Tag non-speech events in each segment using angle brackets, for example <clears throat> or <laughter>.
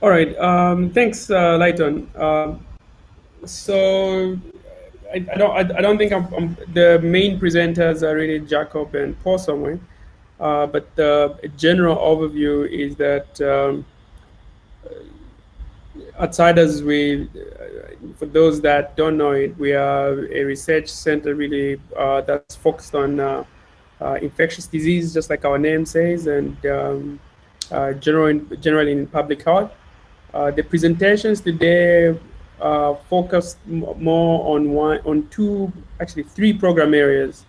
all right. Um, thanks, uh, Lighton. Um, so I, I, don't. I, I don't think I'm, I'm, the main presenters are really Jacob and Paul Somwe. Uh, but the general overview is that um, outsiders, we, for those that don't know it, we are a research center really uh, that's focused on uh, uh, infectious disease, just like our name says, and um, uh, general, generally in public health. Uh, the presentations today uh, focus more on one, on two, actually three program areas.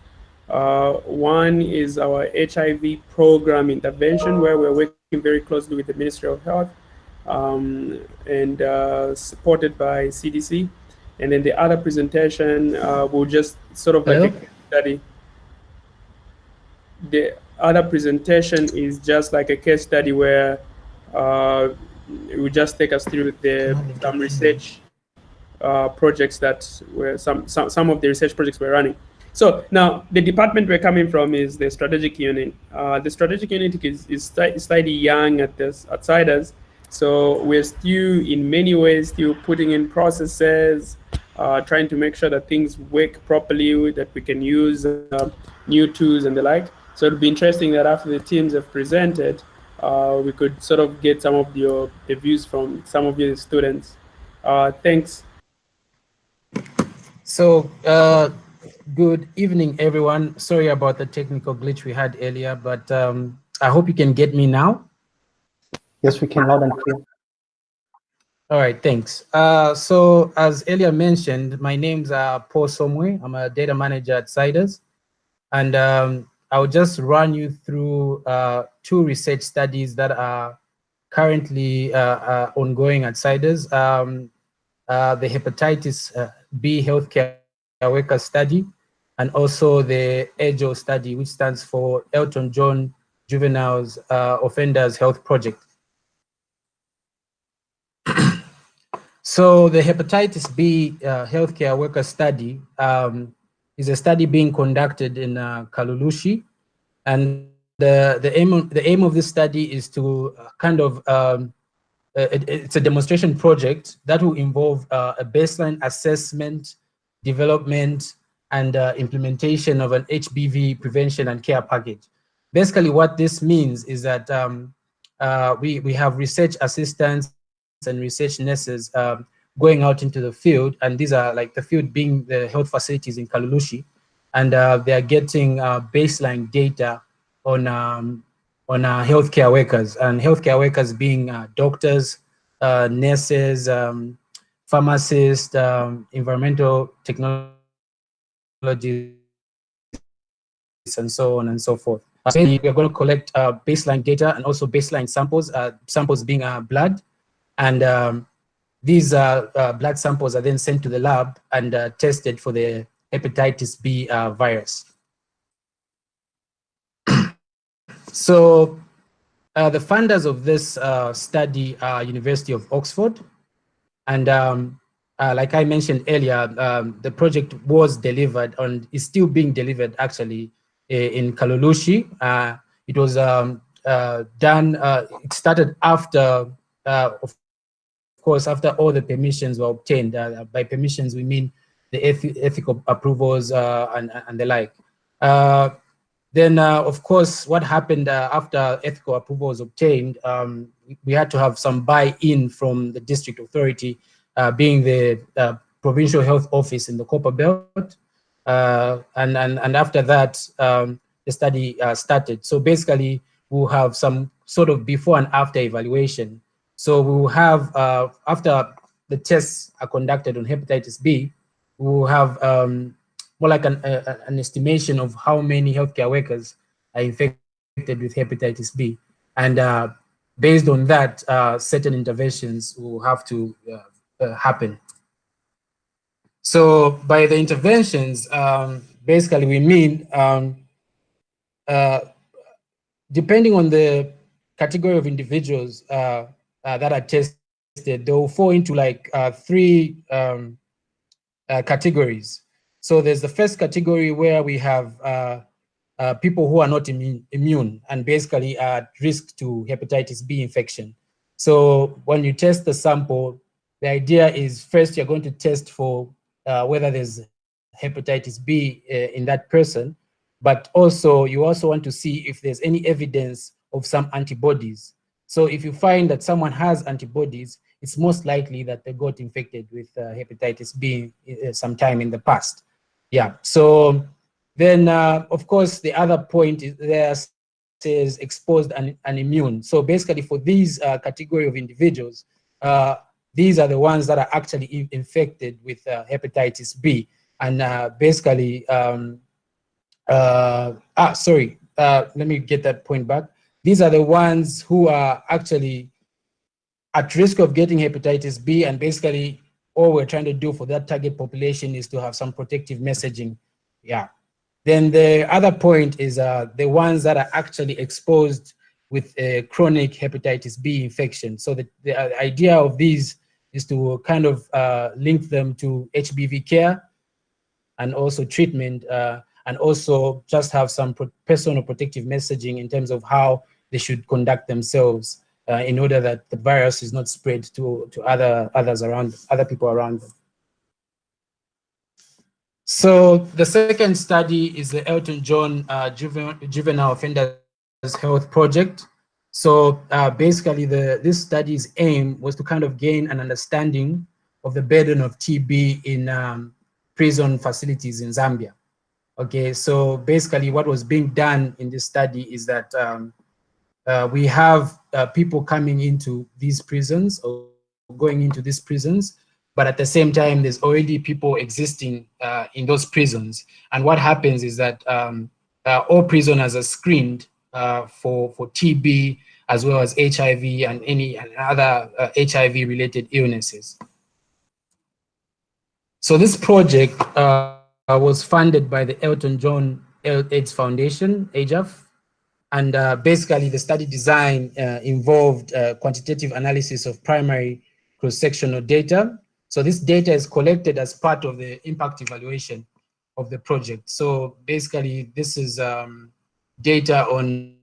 one is our HIV program intervention, where we're working very closely with the Ministry of Health um, and uh, supported by CDC. And then the other presentation uh, will just sort of like a study. The other presentation is just like a case study where uh, it just take us through the some research uh, projects that were some, some some of the research projects we're running. So now the department we're coming from is the strategic unit. Uh, the strategic unit is, is slightly young at this outsiders, so we're still, in many ways, still putting in processes, uh, trying to make sure that things work properly, that we can use uh, new tools and the like. So it'll be interesting that after the teams have presented, uh, we could sort of get some of your the views from some of your students. Uh, thanks. So uh, good evening, everyone. Sorry about the technical glitch we had earlier, but um, I hope you can get me now. Yes, we can loud and clear. All right, thanks. Uh, so as earlier mentioned, my name's uh, Paul Somwe. I'm a data manager at CIDRZ. And um, I'll just run you through uh, two research studies that are currently uh, uh, ongoing at CIDRZ. Um, uh, the hepatitis B healthcare worker study, and also the EJO study, which stands for Elton John Juveniles Offenders Health Project. <clears throat> So the hepatitis B uh, healthcare worker study um, is a study being conducted in uh, Kalulushi. And the, the, aim of, the aim of this study is to uh, kind of, um, uh, it, it's a demonstration project that will involve uh, a baseline assessment, development, and uh, implementation of an HBV prevention and care package. Basically what this means is that um, we, we have research assistants and research nurses um, going out into the field, and these are like the field being the health facilities in Kalulushi, and uh, they are getting uh, baseline data on um, on uh, healthcare workers, and healthcare workers being uh, doctors, uh, nurses, um, pharmacists, um, environmental technologists, and so on and so forth. So we are going to collect uh, baseline data and also baseline samples, samples being blood, and um, these uh, uh, blood samples are then sent to the lab and uh, tested for the hepatitis B uh, virus. <clears throat> so uh, the funders of this uh, study are University of Oxford. And um, like I mentioned earlier, um, the project was delivered and is still being delivered actually in Kalulushi. it was um, done, it started after, of course, after all the permissions were obtained, uh, by permissions we mean the ethical approvals uh, and, and the like. Uh, then, uh, of course, what happened uh, after ethical approval was obtained, um, we had to have some buy-in from the district authority, uh, being the provincial health office in the Copperbelt. and, and, and after that, um, the study started. So basically, we'll have some sort of before and after evaluation so we will have, uh, after the tests are conducted on hepatitis B, we will have um, more like an, an estimation of how many healthcare workers are infected with hepatitis B. And uh, based on that, uh, certain interventions will have to uh, uh, happen. So by the interventions, um, basically we mean, um, depending on the category of individuals, uh, that are tested, they will fall into like uh, three um, uh, categories. So there's the first category where we have uh, uh, people who are not immune, immune and basically are at risk to hepatitis B infection. So when you test the sample, the idea is first you're going to test for uh, whether there's hepatitis B uh, in that person, but also you also want to see if there's any evidence of some antibodies. So if you find that someone has antibodies, it's most likely that they got infected with uh, hepatitis B uh, sometime in the past. Yeah, so then uh, of course the other point is there says exposed and, and immune. So basically for these uh, category of individuals, uh, these are the ones that are actually infected with uh, hepatitis B. And basically, um, ah, sorry, let me get that point back. These are the ones who are actually at risk of getting hepatitis B and basically all we're trying to do for that target population is to have some protective messaging. Yeah. Then the other point is uh, the ones that are actually exposed with a chronic hepatitis B infection. So the, the uh, idea of these is to kind of uh, link them to HBV care and also treatment uh, and also just have some personal protective messaging in terms of how they should conduct themselves uh, in order that the virus is not spread to, to other others around, other people around them. So the second study is the Elton John uh, Juvenile, Juvenile Offenders Health Project. So uh, basically the, this study's aim was to kind of gain an understanding of the burden of TB in um, prison facilities in Zambia. Okay, so basically what was being done in this study is that um, uh, we have uh, people coming into these prisons or going into these prisons, but at the same time, there's already people existing uh, in those prisons. And what happens is that um, uh, all prisoners are screened uh, for, for TB as well as HIV and any other HIV-related illnesses. So this project was funded by the Elton John AIDS Foundation, EJAF, and uh, basically the study design uh, involved uh, quantitative analysis of primary cross-sectional data. So this data is collected as part of the impact evaluation of the project. So basically this is um, data on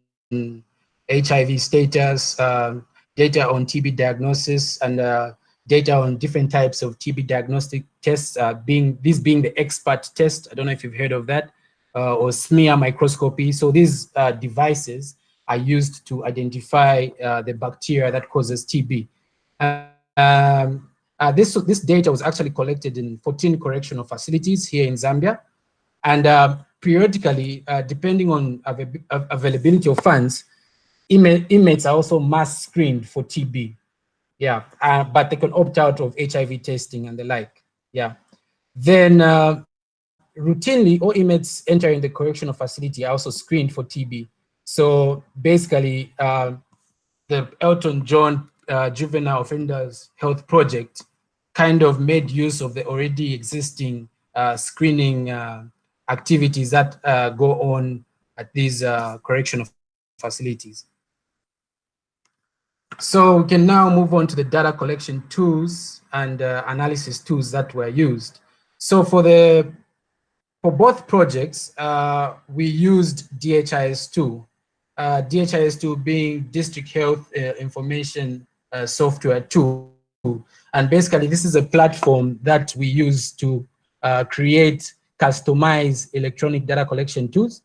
HIV status, um, data on TB diagnosis, and uh, data on different types of TB diagnostic tests, uh, being this being the Xpert test. I don't know if you've heard of that uh, or smear microscopy. So these uh, devices are used to identify uh, the bacteria that causes TB. Um, uh, this, this data was actually collected in 14 correctional facilities here in Zambia. And uh, periodically, uh, depending on av availability of funds, inmates are also mass screened for TB. Yeah, but they can opt out of HIV testing and the like. Yeah. Then routinely, all inmates entering the correctional facility are also screened for TB. So basically, uh, the Elton John uh, Juvenile Offenders Health Project kind of made use of the already existing uh, screening uh, activities that uh, go on at these uh, correctional facilities. So we can now move on to the data collection tools and analysis tools that were used. So for the for both projects, uh, we used DHIS2. Uh, DHIS2 being District Health uh, Information uh, Software tool. And basically, this is a platform that we use to uh, create customized electronic data collection tools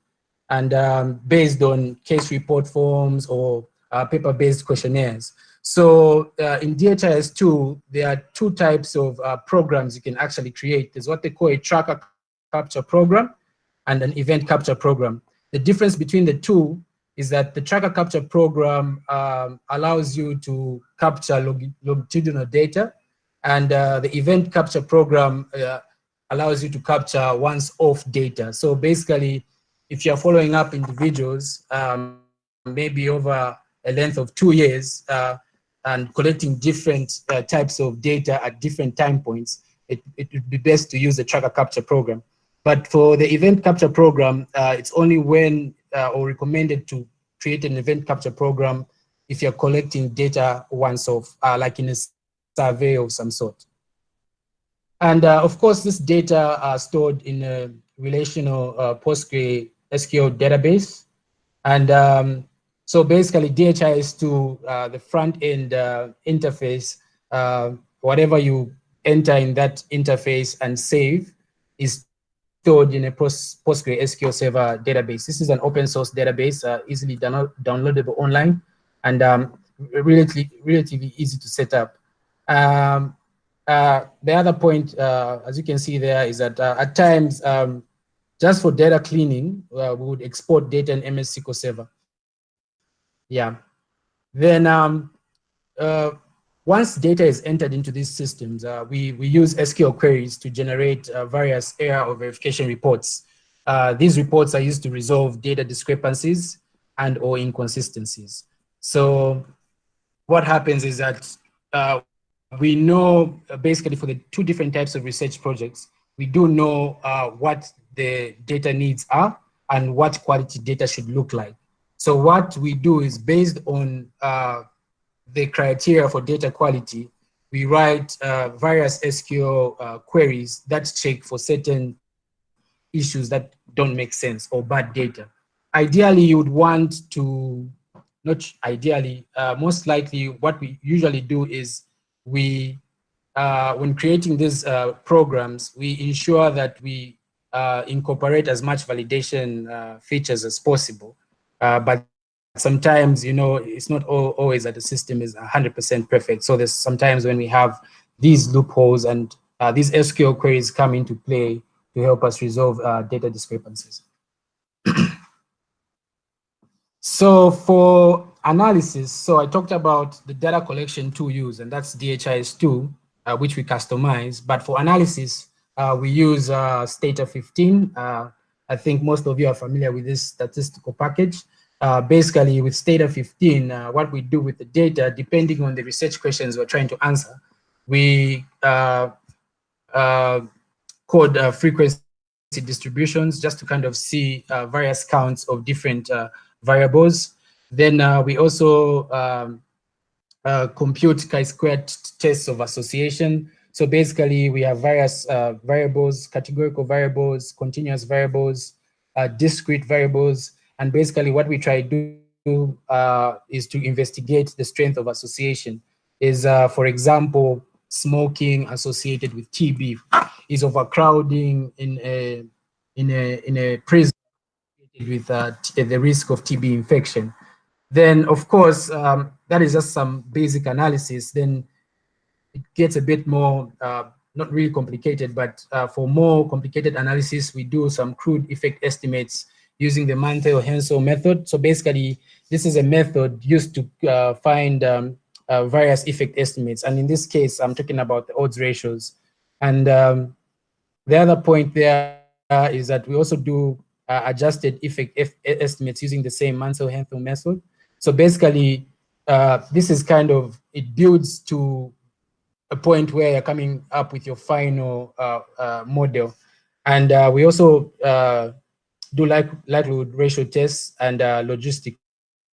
and um, based on case report forms or uh, paper-based questionnaires. So uh, in DHIS2, there are two types of uh, programs you can actually create. There's what they call a tracker capture program and an event capture program. The difference between the two is that the tracker capture program um, allows you to capture log longitudinal data and uh, the event capture program uh, allows you to capture once off data. So basically, if you're following up individuals, um, maybe over a length of two years, uh, and collecting different uh, types of data at different time points, it, it would be best to use the tracker capture program. But for the event capture program, uh, it's only when uh, or recommended to create an event capture program if you're collecting data once off, uh, like in a survey of some sort. And uh, of course, this data are stored in a relational PostgreSQL database. And um, So basically DHIS2, uh, the front end uh, interface, uh, whatever you enter in that interface and save is stored in a Post PostgreSQL Server database. This is an open source database, uh, easily download downloadable online, and um, relatively, relatively easy to set up. Um, uh, the other point, uh, as you can see there, is that at times, um, just for data cleaning, we would export data in MS SQL Server. Yeah. Then um, uh, once data is entered into these systems, uh, we, we use SQL queries to generate uh, various error or verification reports. Uh, these reports are used to resolve data discrepancies and or inconsistencies. So what happens is that uh, we know uh, basically for the two different types of research projects, we do know what the data needs are and what quality data should look like. So what we do is based on the criteria for data quality, we write uh, various SQL uh, queries that check for certain issues that don't make sense or bad data. Ideally, you would want to, not ideally, uh, most likely what we usually do is we, uh, when creating these uh, programs, we ensure that we uh, incorporate as much validation features as possible. But sometimes, you know, it's not all, always that the system is 100% perfect. So there's sometimes when we have these loopholes and uh, these SQL queries come into play to help us resolve uh, data discrepancies. <clears throat> so for analysis, so I talked about the data collection tool use, and that's DHIS2, uh, which we customize. But for analysis, uh, we use uh, Stata 15. I think most of you are familiar with this statistical package uh, basically with Stata 15, uh, what we do with the data, depending on the research questions we're trying to answer, we uh, uh code uh, frequency distributions just to kind of see uh, various counts of different variables. Then we also um, compute chi-squared tests of association. So basically we have various variables, categorical variables, continuous variables, discrete variables, and basically what we try to do uh, is to investigate the strength of association. Is, uh, for example, smoking associated with TB? Is overcrowding in a, in a, in a prison with uh, the risk of TB infection? Then, of course, um, that is just some basic analysis. Then it gets a bit more, uh, not really complicated, but uh, for more complicated analysis, we do some crude effect estimates using the Mantel-Haenszel method. So basically, this is a method used to uh, find um, uh, various effect estimates. And in this case, I'm talking about the odds ratios. And um, the other point there uh, is that we also do uh, adjusted effect estimates using the same Mantel-Haenszel method. So basically, uh, this is kind of, it builds to a point where you're coming up with your final uh, model. And we also do like likelihood ratio tests and uh, logistic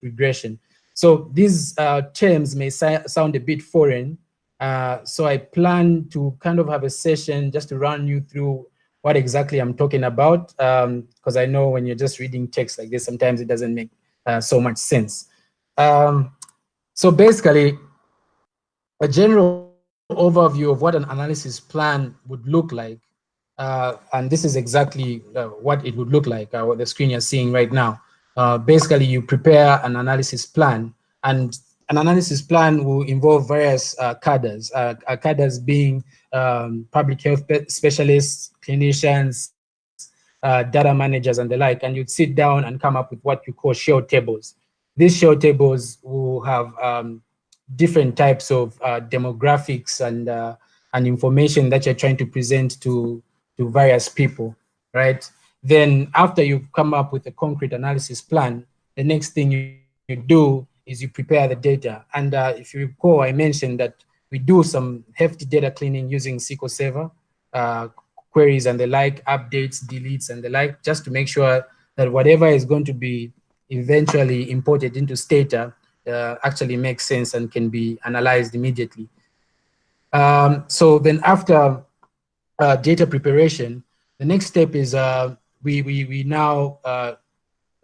regression. So these uh, terms may sound a bit foreign. Uh, so I plan to kind of have a session just to run you through what exactly I'm talking about, because um, I know when you're just reading text like this, sometimes it doesn't make uh, so much sense. Um, so basically, a general overview of what an analysis plan would look like uh, and this is exactly uh, what it would look like, uh, what the screen you're seeing right now. Uh, basically, you prepare an analysis plan, and an analysis plan will involve various uh, cadres, uh, cadres being um, public health specialists, clinicians, data managers, and the like, and you'd sit down and come up with what you call shell tables. These shell tables will have um, different types of demographics and and information that you're trying to present to to various people, right? Then after you've come up with a concrete analysis plan, the next thing you, you do is you prepare the data. And uh, if you recall, I mentioned that we do some hefty data cleaning using SQL Server, uh, queries and the like, updates, deletes and the like, just to make sure that whatever is going to be eventually imported into Stata uh, actually makes sense and can be analyzed immediately. Um, so then after uh, data preparation, the next step is uh, we, we, we now uh,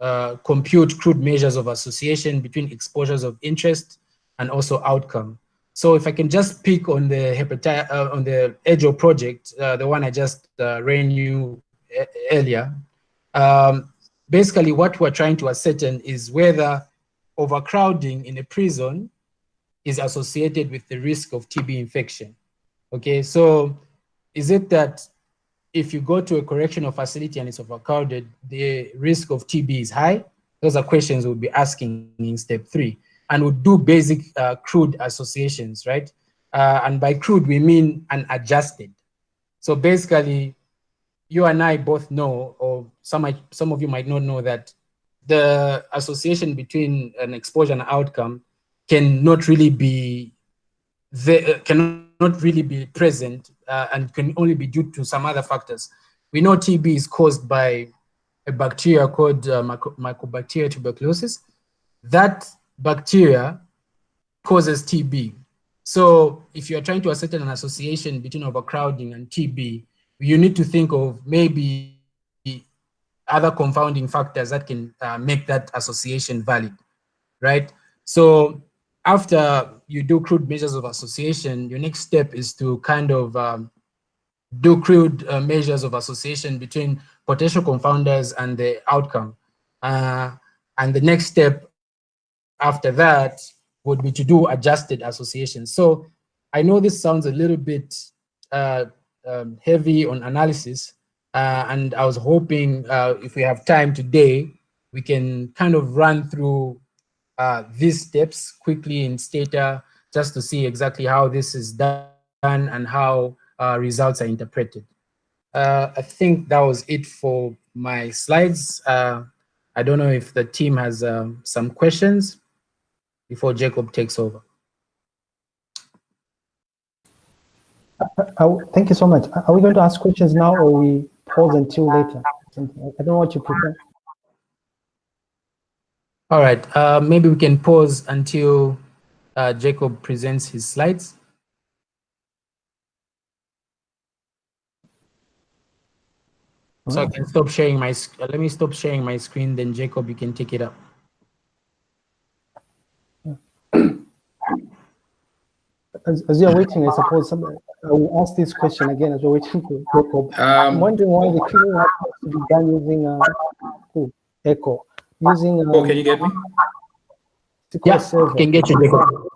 uh, compute crude measures of association between exposures of interest and also outcome. So if I can just pick on the hepatitis, uh, on the EDGEO project, the one I just ran you earlier, um, basically what we're trying to ascertain is whether overcrowding in a prison is associated with the risk of TB infection. Okay, so is it that if you go to a correctional facility and it's overcrowded, the risk of TB is high? Those are questions we'll be asking in step three. And we'll do basic uh, crude associations, right? Uh, and by crude, we mean unadjusted. So basically, you and I both know, or some, some of you might not know that the association between an exposure and outcome cannot really be uh, cannot really be present uh, and can only be due to some other factors. We know TB is caused by a bacteria called uh, Mycobacteria tuberculosis. That bacteria causes TB. So if you're trying to ascertain an association between overcrowding and TB, you need to think of maybe other confounding factors that can uh, make that association valid, right? So after you do crude measures of association, your next step is to kind of um, do crude uh, measures of association between potential confounders and the outcome. Uh, and the next step after that would be to do adjusted association. So I know this sounds a little bit uh, um, heavy on analysis, uh, and I was hoping uh, if we have time today, we can kind of run through uh, these steps quickly in Stata just to see exactly how this is done and how uh, results are interpreted. Uh, I think that was it for my slides. Uh, I don't know if the team has um, some questions before Jacob takes over. thank you so much. Are we going to ask questions now or we pause until later? I don't know what you prefer. All right, uh, maybe we can pause until uh, Jacob presents his slides. So I can stop sharing my, uh, let me stop sharing my screen, then Jacob, you can take it up. As, as you're waiting, I suppose somebody, I will ask this question again as we're waiting for Jacob. Um, I'm wondering why the queuing has to be done using uh, oh, Echo. Using, um, oh, can you get me? Yeah, can get you, Jacob.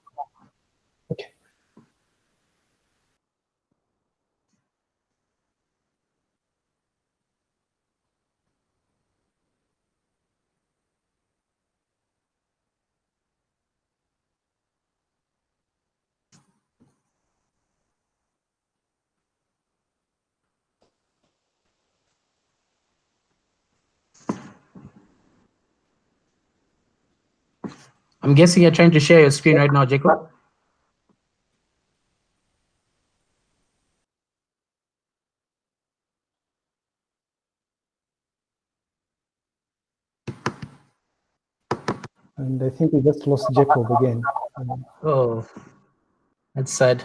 I'm guessing you're trying to share your screen right now, Jacob. And I think we just lost Jacob again. Oh, that's sad.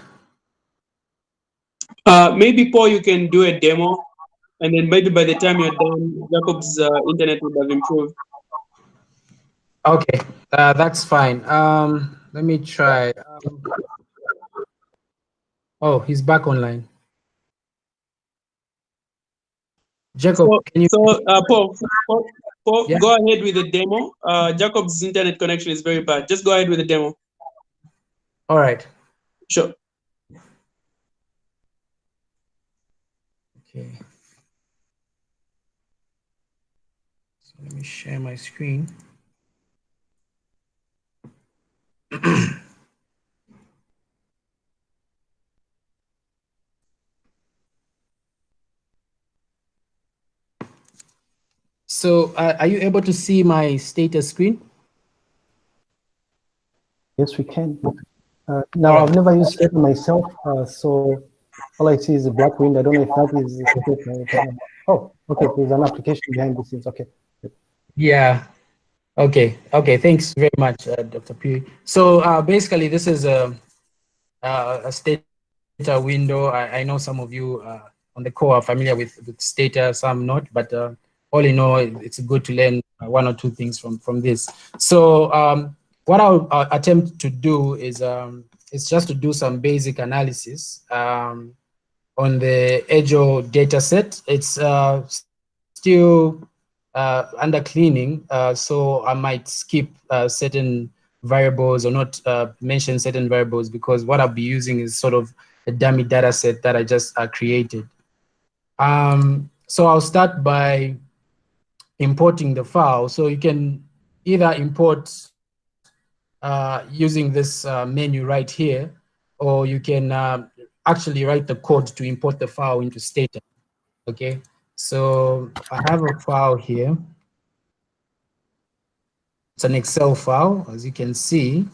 Uh, maybe, Paul, you can do a demo, and then maybe by the time you're done, Jacob's uh, internet would have improved. Okay, uh, that's fine. Um, let me try. Um, oh, he's back online. Jacob, so, can you? So, uh, Paul, Paul, Paul yeah. go ahead with the demo. Uh, Jacob's internet connection is very bad. Just go ahead with the demo. All right. Sure. Okay. So let me share my screen. So uh, are you able to see my Stata screen? Yes, we can. Uh, now, I've never used it myself, uh, so all I see is a black window. I don't know if that is. Oh, okay. There's an application behind the scenes. Okay. Yeah, Okay, okay, thanks very much, uh, Dr. P. So uh, basically, this is a, a Stata window. I, I, know some of you uh, on the call are familiar with, with Stata, some not, but uh, all in all, it's good to learn one or two things from, from this. So um, what I'll, attempt to do is, um, is just to do some basic analysis um, on the Edjo data set. It's uh, still uh, under cleaning, uh, so I might skip uh, certain variables or not uh, mention certain variables because what I'll be using is sort of a dummy data set that I just created. Um, so I'll start by importing the file. So you can either import uh, using this uh, menu right here, or you can uh, actually write the code to import the file into Stata. Okay, so I have a file here. It's an Excel file, as you can see.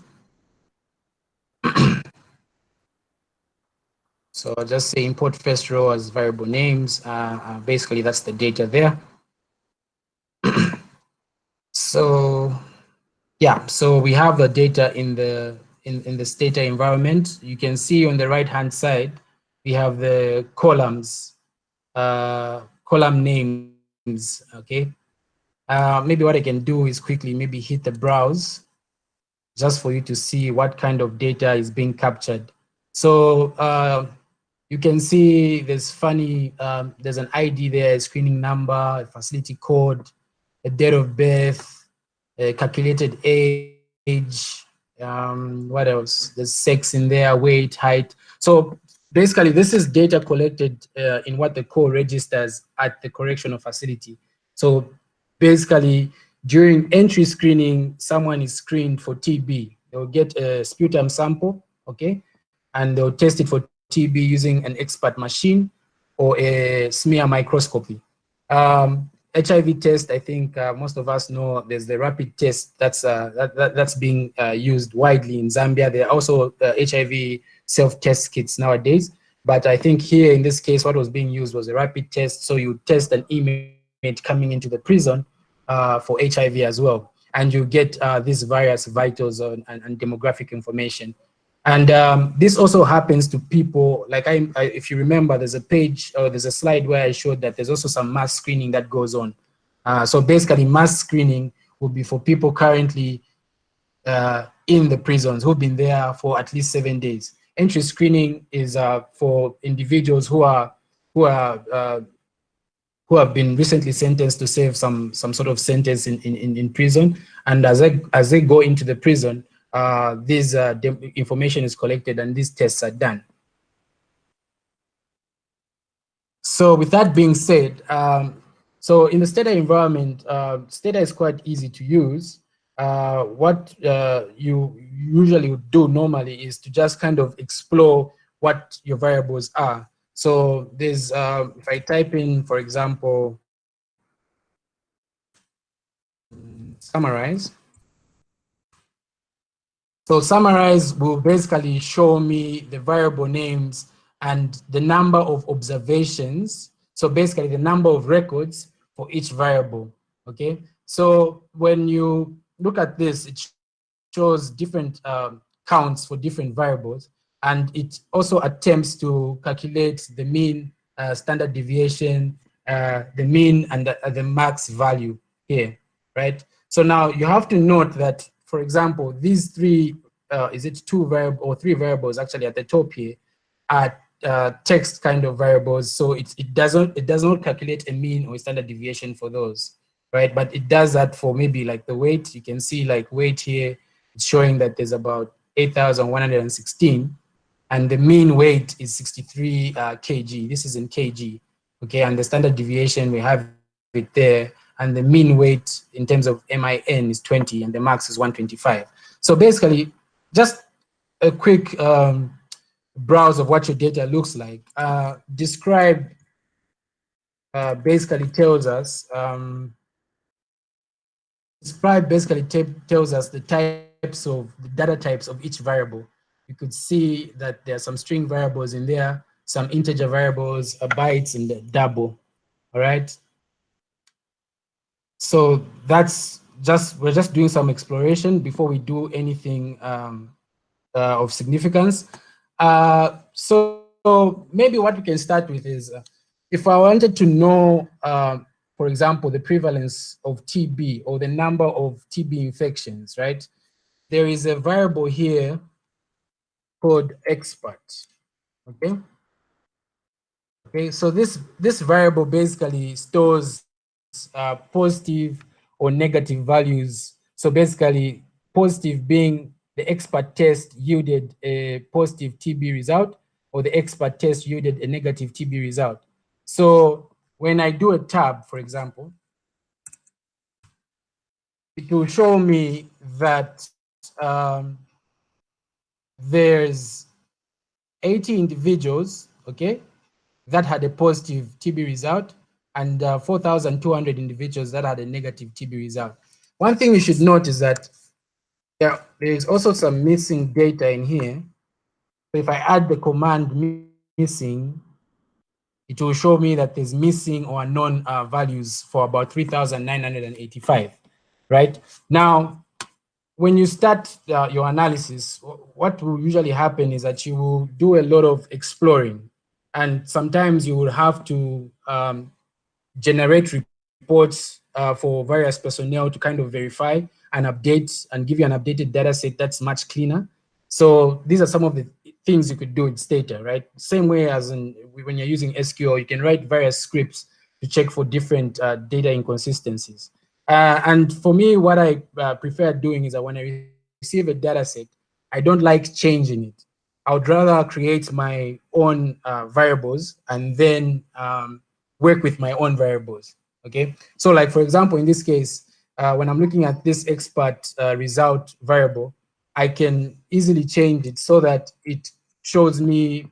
<clears throat> so I'll just say import first row as variable names. Uh, uh, basically, that's the data there. So yeah, so we have the data in the in, in this data environment. You can see on the right hand side, we have the columns, uh, column names, okay? Uh, maybe what I can do is quickly maybe hit the browse just for you to see what kind of data is being captured. So uh, you can see there's funny, um, there's an ID there, a screening number, a facility code, a date of birth, a calculated age, um, what else? There's sex in there, weight, height. So basically this is data collected uh, in what the core registers at the correctional facility. So basically during entry screening, someone is screened for TB. They'll get a sputum sample, okay? And they'll test it for TB using an Xpert machine or a smear microscopy. Um, HIV test, I think uh, most of us know there's the rapid test that's uh, that, that, that's being uh, used widely in Zambia. There are also HIV uh, self-test kits nowadays. But I think here in this case, what was being used was a rapid test. So you test an inmate coming into the prison uh, for HIV as well. And you get uh, these various vitals and, and, and demographic information. And um, this also happens to people, like I, I, if you remember, there's a page or there's a slide where I showed that there's also some mass screening that goes on. Uh, so basically mass screening will be for people currently uh, in the prisons who've been there for at least seven days. Entry screening is uh, for individuals who are who are uh, who have been recently sentenced to serve some some sort of sentence in, in, in prison. And as they, as they go into the prison, uh, this uh, information is collected and these tests are done. So with that being said, um, so in the Stata environment, uh, Stata is quite easy to use. Uh, what uh, you usually would do normally is to just kind of explore what your variables are. So there's, uh, if I type in, for example, summarize. So summarize will basically show me the variable names and the number of observations. So basically the number of records for each variable, okay? So when you look at this, it shows different um, counts for different variables and it also attempts to calculate the mean uh, standard deviation, uh, the mean and the, uh, the, max value here, right? So now you have to note that, for example, these three, uh, is it two variable or three variables actually at the top here are uh, text kind of variables. So it, it doesn't it does not calculate a mean or standard deviation for those, right? But it does that for maybe like the weight. You can see like weight here, it's showing that there's about 8,116 and the mean weight is 63 uh, kg. This is in kg, okay? And the standard deviation, we have it there, and the mean weight in terms of MIN is 20, and the max is 125. So basically, just a quick um, browse of what your data looks like. Uh, describe uh, basically tells us, um, describe basically tells us the types of, the data types of each variable you could see that there are some string variables in there, some integer variables, a bytes, and the double, all right? So that's just, we're just doing some exploration before we do anything um, uh, of significance. Uh, so, so, maybe what we can start with is, uh, if I wanted to know, uh, for example, the prevalence of TB or the number of TB infections, right? There is a variable here called expert, okay? Okay, so this, this variable basically stores uh, positive or negative values. So basically positive being the Xpert test yielded a positive TB result or the Xpert test yielded a negative TB result. So when I do a tab, for example, it will show me that um, there's 80 individuals, okay, that had a positive TB result and uh, 4,200 individuals that had a negative TB result. One thing we should note is that there, there is also some missing data in here. So if I add the command missing, it will show me that there's missing or unknown uh, values for about 3,985, right? Now, when you start uh, your analysis, what will usually happen is that you will do a lot of exploring and sometimes you will have to um, generate reports uh, for various personnel to kind of verify and update and give you an updated data set that's much cleaner. So these are some of the things you could do with Stata, right? Same way as in, when you're using SQL, you can write various scripts to check for different uh, data inconsistencies. Uh, and for me, what I uh, prefer doing is that when I receive a data set, I don't like changing it. I would rather create my own uh, variables and then um, work with my own variables, okay? So like, for example, in this case, uh, when I'm looking at this expert uh, result variable, I can easily change it so that it shows me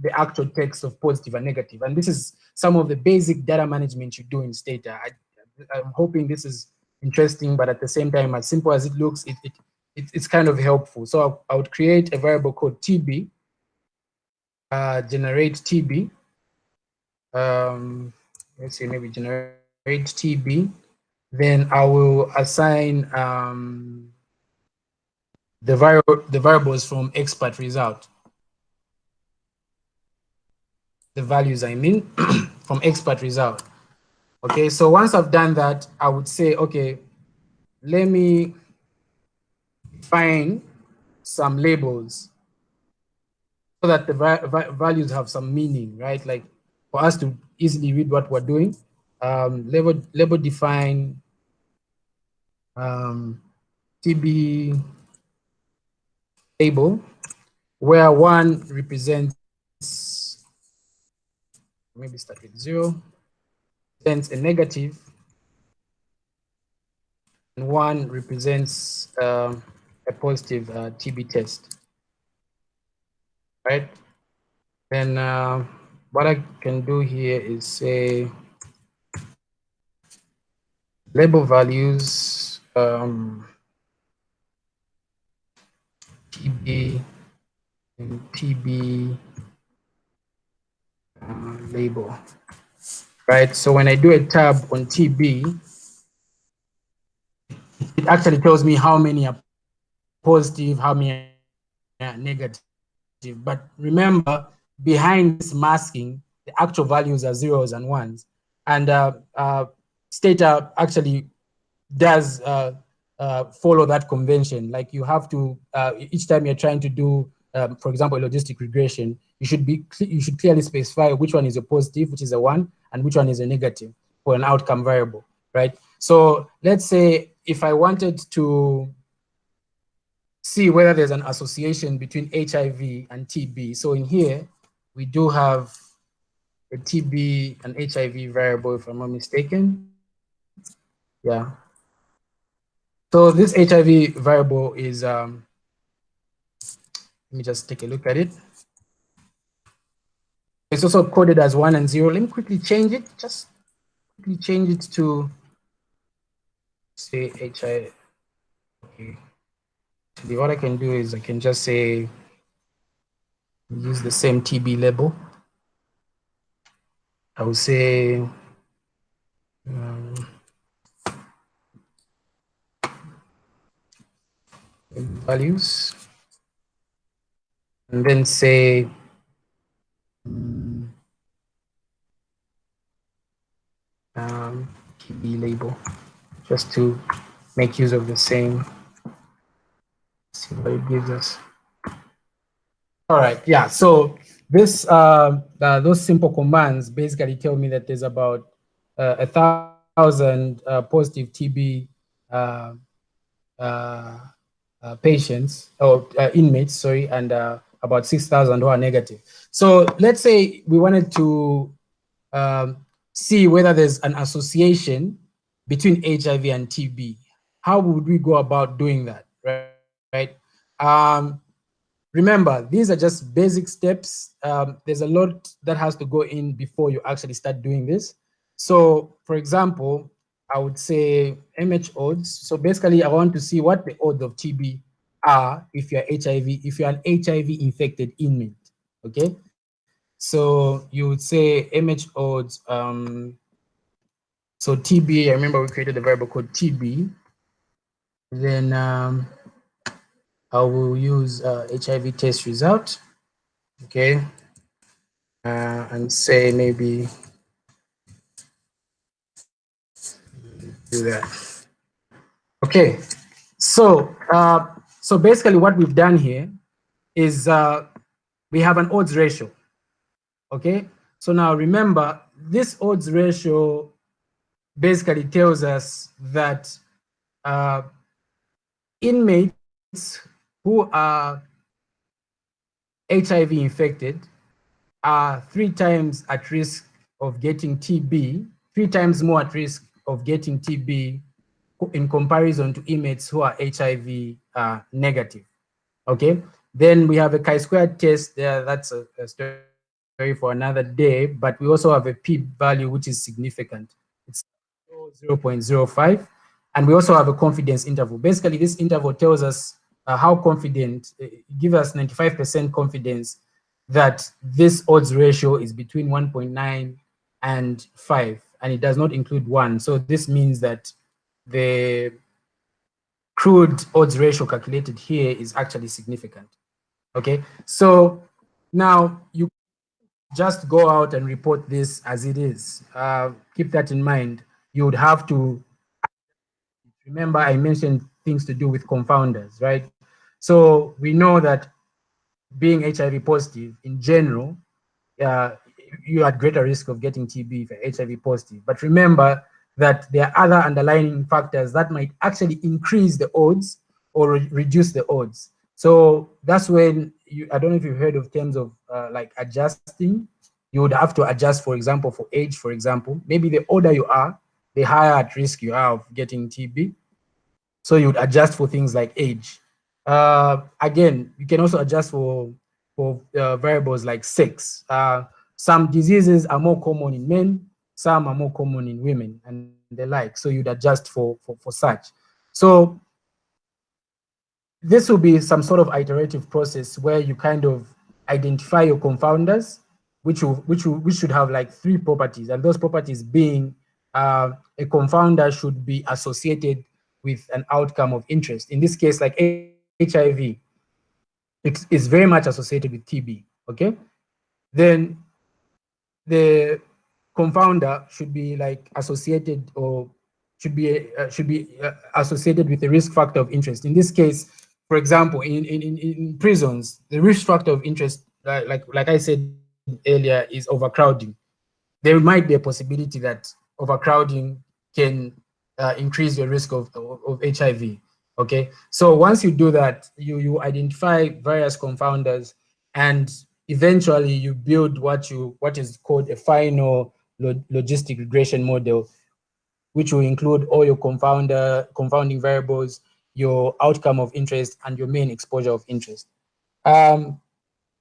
the actual text of positive and negative. And this is some of the basic data management you do in Stata. I, am hoping this is interesting, but at the same time, as simple as it looks, it, it, it it's kind of helpful. So I, I, would create a variable called TB, uh, generate TB, um, let's say maybe generate TB, then I will assign um, the, vari the variables from expert result. The values I mean <clears throat> from expert result. Okay, so once I've done that, I would say, okay, let me find some labels so that the va values have some meaning, right? Like for us to easily read what we're doing, um, label, label define um, TB table where one represents, maybe start with zero, represents a negative, and one represents uh, a positive uh, TB test, right? Then uh, what I can do here is say label values um, TB and TB uh, label, right? So when I do a tab on TB, it actually tells me how many are positive, how many are negative. But remember, behind this masking, the actual values are zeros and ones. And uh, uh, Stata actually does uh, uh, follow that convention. Like you have to, uh, each time you're trying to do, um, for example, logistic regression, you should be you should clearly specify which one is a positive, which is a one, and which one is a negative for an outcome variable, right? So let's say if I wanted to see whether there's an association between HIV and TB. So in here, we do have a TB and HIV variable, if I'm not mistaken. Yeah. So this HIV variable is, um, let me just take a look at it. It's also coded as one and zero. Let me quickly change it, just quickly change it to say HIV. Okay. What I can do is I can just say use the same TB label. I will say um, values and then say um, TB label just to make use of the same. see what it gives us. All right, yeah. So this uh, uh, those simple commands basically tell me that there's about uh, a thousand uh, positive TB uh, uh, patients or inmates, sorry, and about 6,000 who are negative. So let's say we wanted to um, see whether there's an association between HIV and TB. How would we go about doing that, right? right? Um, remember, these are just basic steps. Um, there's a lot that has to go in before you actually start doing this. So for example, I would say MH odds. So basically I want to see what the odds of TB are if you're HIV, if you're an HIV infected inmate, okay? So you would say MH odds, um, so TB, I remember we created a variable called TB. Then um, I will use uh, HIV test result, okay? Uh, and say maybe do that. Okay, so uh, so basically what we've done here is uh, we have an odds ratio, okay? So now remember, this odds ratio basically tells us that uh, inmates who are HIV infected are three times at risk of getting TB, three times more at risk of getting TB in comparison to inmates who are HIV uh, negative. Okay, then we have a chi-squared test there. That's a, a, story for another day, but we also have a p-value which is significant. It's 0.05, and we also have a confidence interval. Basically, this interval tells us uh, how confident, uh, give us 95% confidence that this odds ratio is between 1.9 and 5, and it does not include 1. So this means that the crude odds ratio calculated here is actually significant. Okay, so now you just go out and report this as it is. Uh, keep that in mind. You would have to remember I mentioned things to do with confounders, right? So we know that being HIV positive in general, uh, you're at greater risk of getting TB if you're HIV positive. But remember, that there are other underlying factors that might actually increase the odds or re reduce the odds. So that's when you, I don't know if you've heard of terms of uh, like adjusting. You would have to adjust, for example, for age, for example. Maybe the older you are, the higher at risk you are of getting TB. So you would adjust for things like age. Uh, again, you can also adjust for, for uh, variables like sex. Uh, some diseases are more common in men, some are more common in women and the like. So you'd adjust for, for, for such. So this will be some sort of iterative process where you kind of identify your confounders, which will, which will, which should have like three properties, and those properties being uh, a confounder should be associated with an outcome of interest. In this case, like HIV, it is very much associated with TB. Okay, then the confounder should be like associated or should be uh, should be uh, associated with the risk factor of interest. In this case, for example, in in, in prisons, the risk factor of interest, like like I said earlier, is overcrowding. There might be a possibility that overcrowding can uh, increase your risk of, of, of HIV. Okay, so once you do that, you you identify various confounders, and eventually you build what you what is called a final logistic regression model, which will include all your confounder, confounding variables, your outcome of interest, and your main exposure of interest. Um,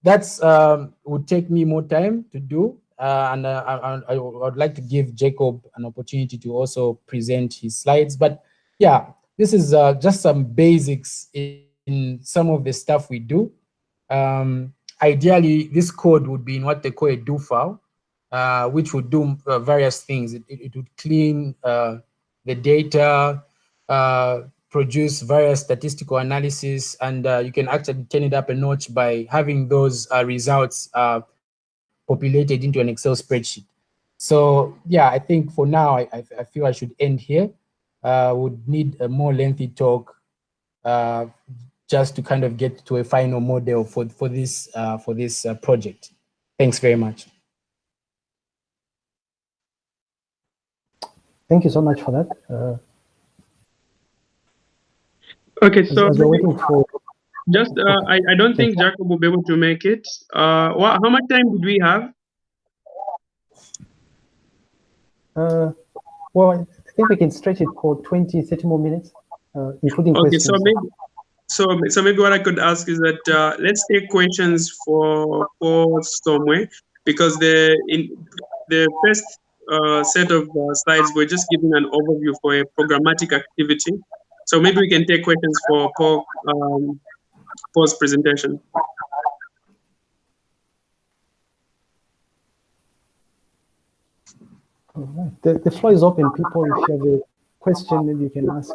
that's um, would take me more time to do, uh, and uh, I, I, would like to give Jacob an opportunity to also present his slides. But yeah, this is uh, just some basics in, in, some of the stuff we do. Um, ideally, this code would be in what they call a do file, uh, which would do uh, various things. It, it, it would clean uh, the data, uh, produce various statistical analysis, and uh, you can actually turn it up a notch by having those results populated into an Excel spreadsheet. So yeah, I think for now, I, I feel I should end here. Uh, would need a more lengthy talk uh, just to kind of get to a final model for, for this, uh, for this uh, project. Thanks very much. Thank you so much for that. Uh, okay, so as, as for just uh, I, I don't think Jacob will be able to make it. Uh, what, how much time did we have? Uh, well, I think we can stretch it for 20, 30 more minutes, uh, including okay, questions. so maybe so so maybe what I could ask is that uh, let's take questions for for Somwe because the in the first uh, set of uh, slides we're just giving an overview for a programmatic activity. So maybe we can take questions for Paul um, Paul's presentation. Right. The, the floor is open, people. If you have a question, maybe you can ask.